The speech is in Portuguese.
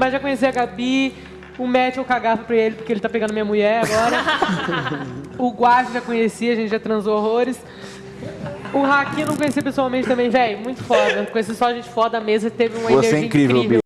Mas já conheci a Gabi, o Matt eu cagava pra ele porque ele tá pegando minha mulher agora. o Guache já conhecia, a gente já transou horrores. O Haki não conheci pessoalmente também, velho. Muito foda. Conheci só gente foda, a mesa teve uma Você é incrível, incrível.